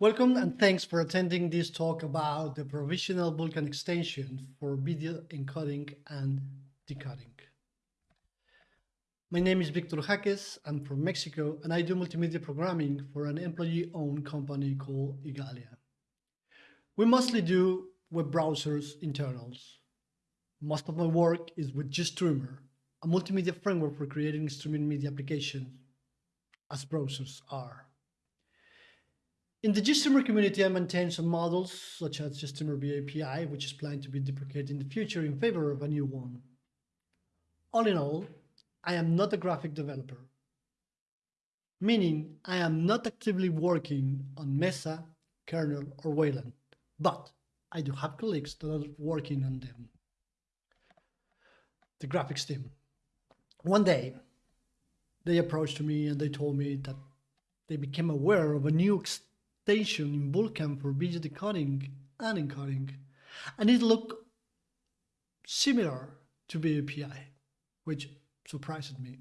Welcome and thanks for attending this talk about the provisional Vulkan extension for video encoding and decoding. My name is Victor Jáquez, I'm from Mexico and I do multimedia programming for an employee-owned company called Igalia. We mostly do web browsers internals. Most of my work is with GStreamer, a multimedia framework for creating streaming media applications, as browsers are. In the GStreamer community, I maintain some models such as GStreamer VA-API, which is planned to be deprecated in the future in favor of a new one. All in all, I am not a graphic developer, meaning I am not actively working on Mesa, kernel, or Wayland, but I do have colleagues that are working on them. The graphics team. One day, they approached me and they told me that they became aware of a new station in Vulkan for video decoding and encoding, and it looked similar to VA-API, which surprised me.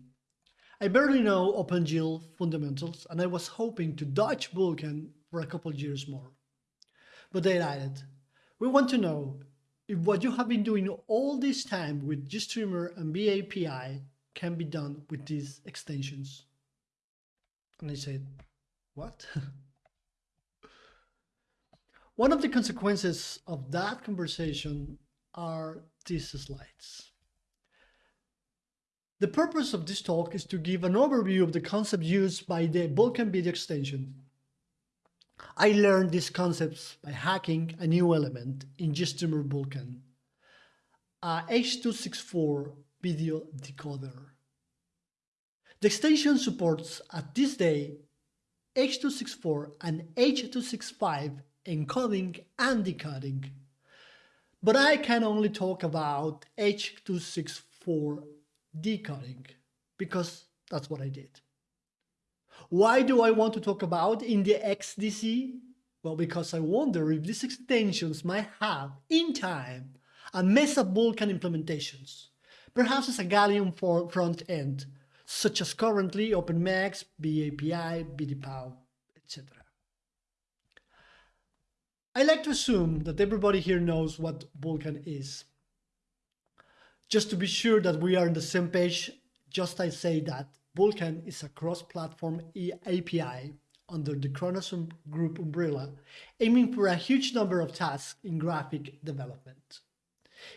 I barely know OpenGL fundamentals, and I was hoping to dodge Vulkan for a couple years more. But they added, we want to know if what you have been doing all this time with GStreamer and VA-API can be done with these extensions. And I said, what? One of the consequences of that conversation are these slides. The purpose of this talk is to give an overview of the concept used by the Vulkan video extension. I learned these concepts by hacking a new element in GStreamer Vulkan, a H.264 video decoder. The extension supports at this day H.264 and H.265 encoding and decoding. But I can only talk about H.264 decoding because that's what I did. Why do I want to talk about in the XDC? Well, because I wonder if these extensions might have, in time, a Mesa Vulkan implementations, perhaps as a Gallium front end, such as currently OpenMax, VA-API, VDPAU, etc. I like to assume that everybody here knows what Vulkan is. Just to be sure that we are on the same page, just I say that Vulkan is a cross-platform API under the Khronos Group umbrella, aiming for a huge number of tasks in graphic development.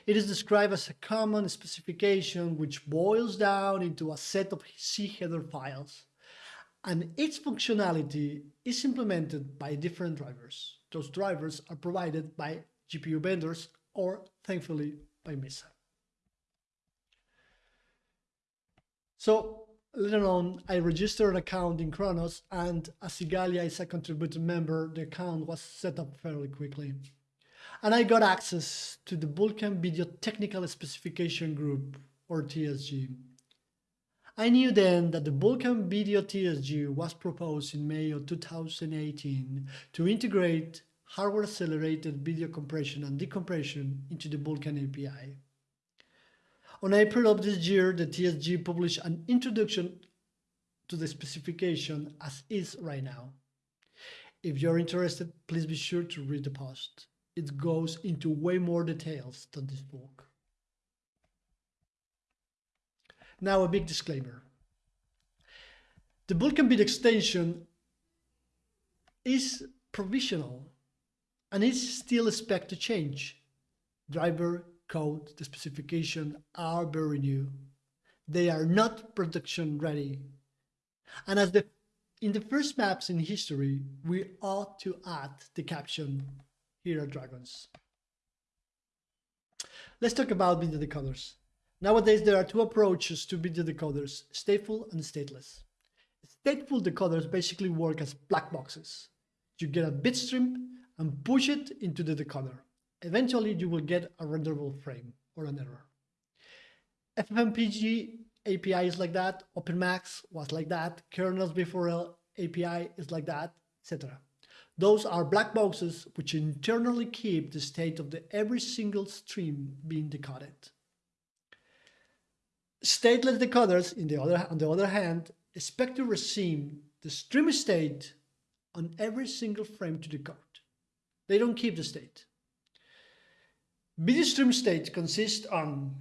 It is described as a common specification which boils down into a set of C header files, and its functionality is implemented by different drivers. Those drivers are provided by GPU vendors or, thankfully, by Mesa. So later on, I registered an account in Khronos, and as Igalia is a contributing member, the account was set up fairly quickly. And I got access to the Vulkan Video Technical Specification Group, or TSG. I knew then that the Vulkan Video TSG was proposed in May of 2018 to integrate hardware-accelerated video compression and decompression into the Vulkan API. On April of this year, the TSG published an introduction to the specification as is right now. If you're interested, please be sure to read the post. It goes into way more details than this book. Now a big disclaimer. The Vulkan bit extension is provisional and is still expected to change. Driver, code, the specification are very new. They are not production ready. And as the in the first maps in history, we ought to add the caption, here are dragons. Let's talk about video decoders. Nowadays, there are two approaches to video decoders, stateful and stateless. Stateful decoders basically work as black boxes. You get a bit stream and push it into the decoder. Eventually, you will get a renderable frame or an error. FFmpeg API is like that, OpenMax was like that, kernels before API is like that, etc. Those are black boxes which internally keep the state of the every single stream being decoded. Stateless decoders, in the other, on the other hand, expect to receive the stream state on every single frame to decode. They don't keep the state. Video stream state consists on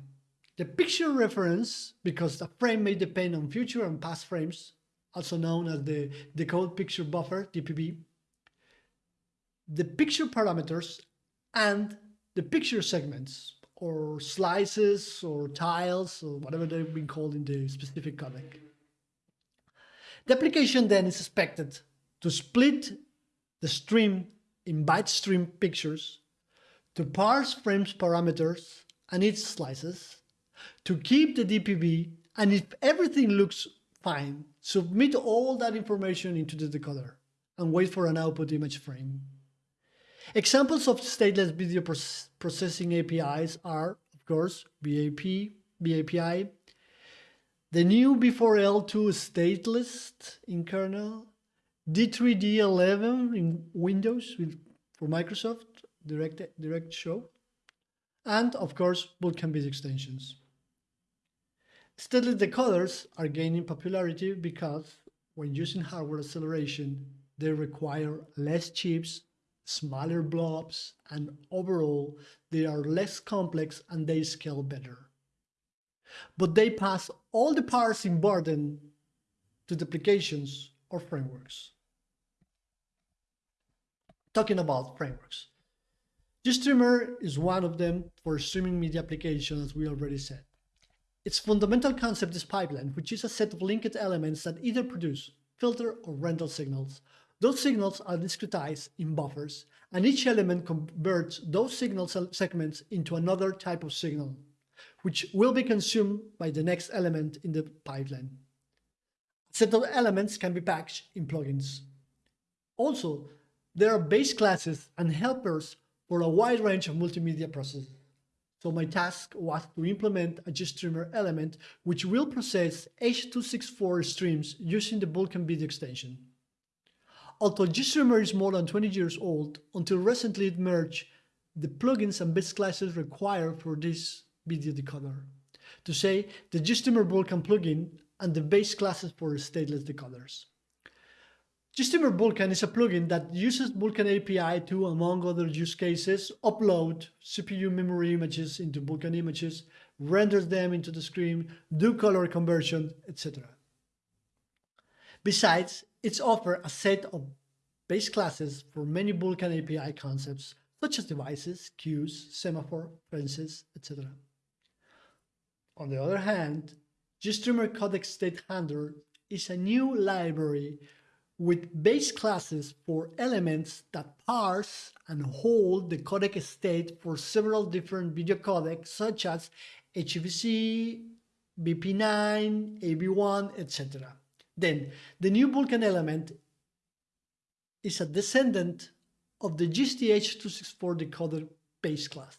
the picture reference, because the frame may depend on future and past frames, also known as the decode picture buffer, DPB, the picture parameters, and the picture segments, or slices, or tiles, or whatever they've been called in the specific codec. The application then is expected to split the stream in byte stream pictures, to parse frames parameters and its slices, to keep the DPB, and if everything looks fine, submit all that information into the decoder and wait for an output image frame. Examples of stateless video processing APIs are, of course, BAP, VA-API, the new V4L2 stateless in kernel, D3D11 in Windows with, for Microsoft, Direct, Direct Show, and of course, video extensions. Stateless decoders are gaining popularity because when using hardware acceleration, they require less chips, smaller blobs, and overall, they are less complex and they scale better. But they pass all the parsing burden to the applications or frameworks. Talking about frameworks. GStreamer is one of them for streaming media applications, as we already said. Its fundamental concept is pipeline, which is a set of linked elements that either produce, filter, or render signals. Those signals are discretized in buffers, and each element converts those signal segments into another type of signal, which will be consumed by the next element in the pipeline. A set of elements can be packaged in plugins. Also, there are base classes and helpers for a wide range of multimedia processes. So my task was to implement a GStreamer element which will process H.264 streams using the Vulkan video extension. Although GStreamer is more than 20 years old, until recently it merged the plugins and base classes required for this video decoder. To say the GStreamer Vulkan plugin and the base classes for stateless decoders. GStreamer Vulkan is a plugin that uses Vulkan API to, among other use cases, upload CPU memory images into Vulkan images, renders them into the screen, do color conversion, etc. Besides, it's offer a set of base classes for many Vulkan API concepts, such as devices, queues, semaphore, fences, etc. On the other hand, GStreamer Codec State Handler is a new library with base classes for elements that parse and hold the codec state for several different video codecs such as HEVC, VP9, AV1, etc. Then, the new Vulkan element is a descendant of the GST-H264 decoder base class.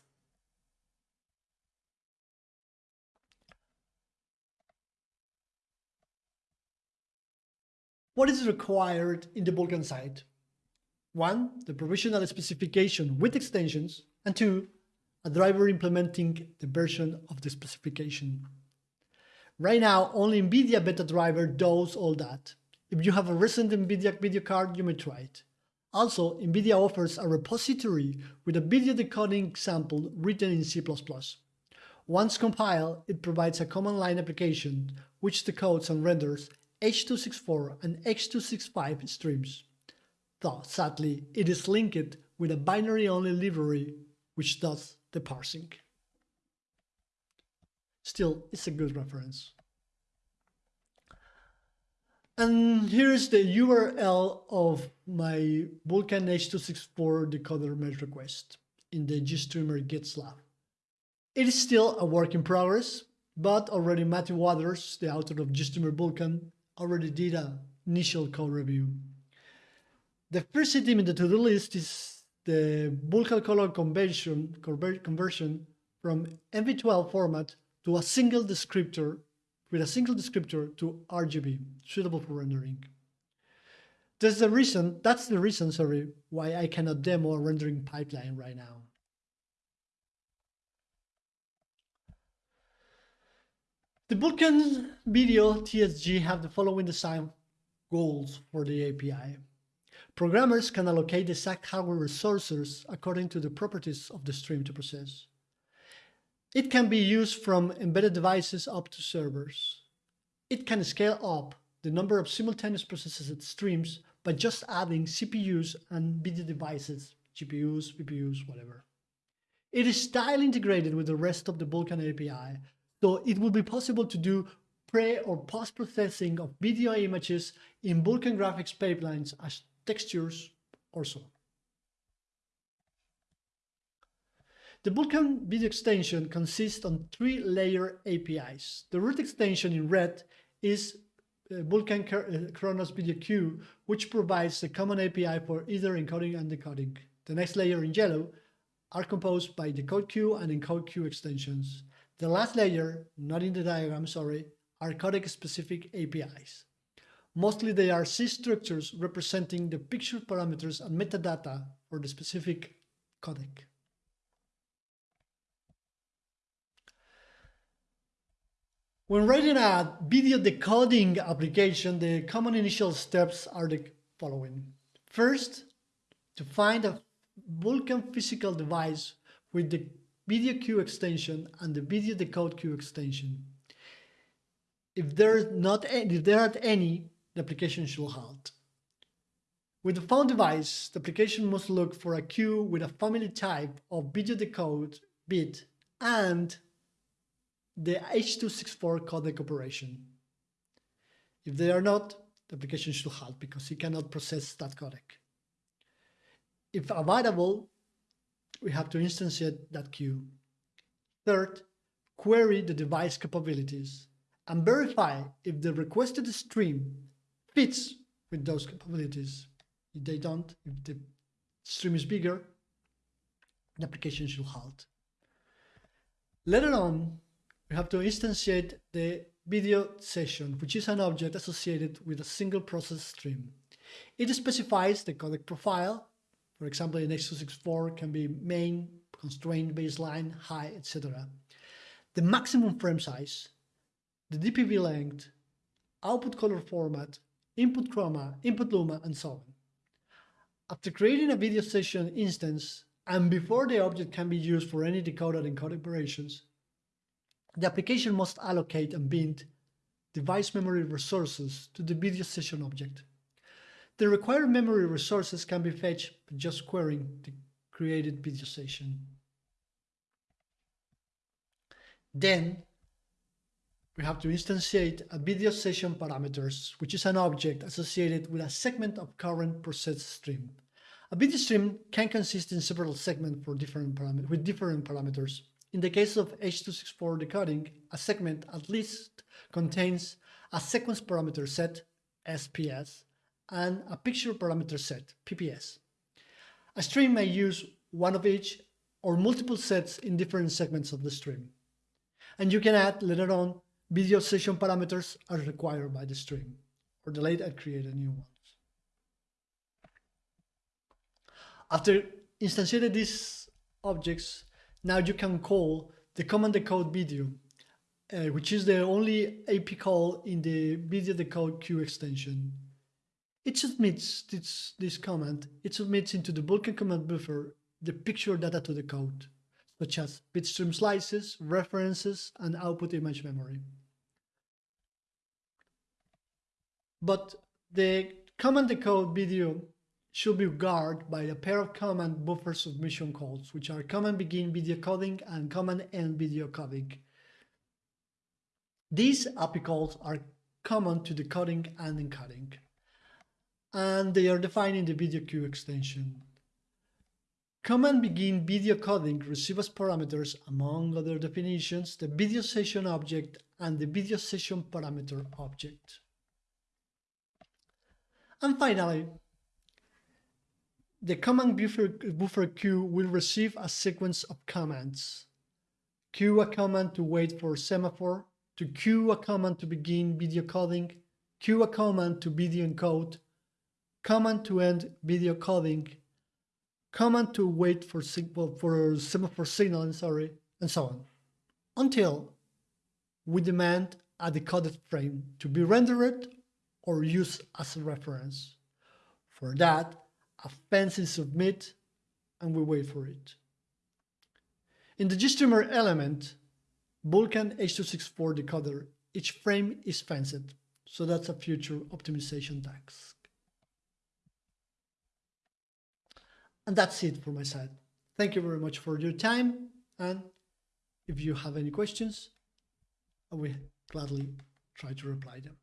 What is required in the Vulkan side? One, the provisional specification with extensions, and two, a driver implementing the version of the specification. Right now, only NVIDIA beta driver does all that. If you have a recent NVIDIA video card, you may try it. Also, NVIDIA offers a repository with a video decoding example written in C++. Once compiled, it provides a command line application which decodes and renders H.264 and H.265 streams. Though, sadly, it is linked with a binary-only library which does the parsing. Still, it's a good reference. And here's the URL of my Vulkan H.264 decoder merge request in the GStreamer GitLab. It is still a work in progress, but already Matthew Waters, the author of GStreamer Vulkan, already did an initial code review. The first item in the to-do list is the Vulkan color conversion, conversion from NV12 format to a single descriptor with a single descriptor to RGB, suitable for rendering. That's the reason, that's the reason, sorry, why I cannot demo a rendering pipeline right now. The Vulkan Video TSG have the following design goals for the API. Programmers can allocate the exact hardware resources according to the properties of the stream to process. It can be used from embedded devices up to servers. It can scale up the number of simultaneous processed streams by just adding CPUs and video devices, GPUs, VPUs, whatever. It is style integrated with the rest of the Vulkan API, so it will be possible to do pre or post-processing of video images in Vulkan graphics pipelines as textures or so. The Vulkan video extension consists on three layer APIs. The root extension in red is uh, Vulkan uh, Khronos Video Queue, which provides a common API for either encoding and decoding. The next layer in yellow are composed by the code queue and encode queue extensions. The last layer, not in the diagram, sorry, are codec-specific APIs. Mostly they are C structures representing the picture parameters and metadata for the specific codec. When writing a video decoding application, the common initial steps are the following. First, to find a Vulkan physical device with the video queue extension and the video decode queue extension. If there, not, if there aren't any, the application should halt. With the found device, the application must look for a queue with a family type of video decode bit and the H.264 codec operation. If they are not, the application should halt because it cannot process that codec. If available, we have to instantiate that queue. Third, query the device capabilities and verify if the requested stream fits with those capabilities. If they don't, if the stream is bigger, the application should halt. Later on, we have to instantiate the video session, which is an object associated with a single process stream. It specifies the codec profile. For example, in H.264 can be main, constraint, baseline, high, etc. The maximum frame size, the DPB length, output color format, input chroma, input luma, and so on. After creating a video session instance, and before the object can be used for any decode and encode operations, the application must allocate and bind device memory resources to the video session object. The required memory resources can be fetched by just querying the created video session. Then we have to instantiate a video session parameters, which is an object associated with a segment of current processed stream. A video stream can consist in several segments for different with different parameters. In the case of H.264 decoding, a segment at least contains a sequence parameter set, SPS, and a picture parameter set, PPS. A stream may use one of each or multiple sets in different segments of the stream. And you can add later on video session parameters as required by the stream, or delete and create a new ones. After instantiating these objects, now you can call the command decode video, uh, which is the only AP call in the video decode queue extension. It submits this, this command, it submits into the Vulkan command buffer the picture data to the code, such as bitstream slices, references, and output image memory. But the command decode video should be guarded by a pair of command buffer submission calls, which are command begin video coding and command end video coding. These API calls are common to decoding and encoding, and they are defined in the video queue extension. Command begin video coding receives parameters, among other definitions, the video session object and the video session parameter object. And finally, the command buffer, buffer queue will receive a sequence of commands. Queue a command to wait for semaphore, to queue a command to begin video coding, queue a command to video encode, command to end video coding, command to wait for, well, for semaphore signal, sorry, and so on, until we demand a decoded frame to be rendered or used as a reference. For that, a fancy submit and we wait for it. In the GStreamer element, Vulkan H264 decoder, each frame is fenced, so that's a future optimization task. And that's it for my side. Thank you very much for your time. And if you have any questions, I will gladly try to reply them.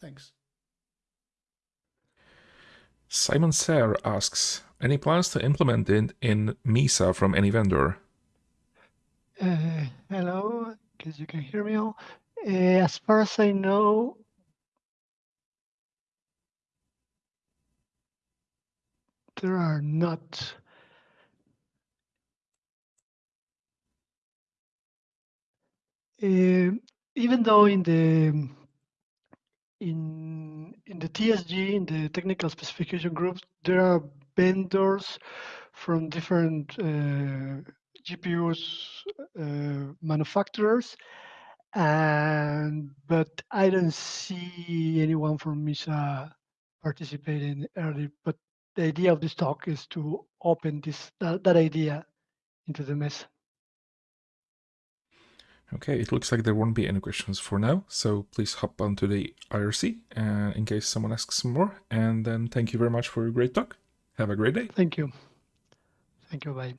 Thanks. Simon Ser asks, any plans to implement it in Mesa from any vendor? Uh, hello, because you can hear me all. Uh, as far as I know, there are not. Uh, even though in the in in the TSG in the technical specification groups there are vendors from different uh, GPUs uh, manufacturers and but I don't see anyone from Mesa participating early but the idea of this talk is to open this that, that idea into the mess. Okay, it looks like there won't be any questions for now, so please hop onto the IRC uh, in case someone asks more. And then thank you very much for your great talk. Have a great day. Thank you. Thank you. Bye.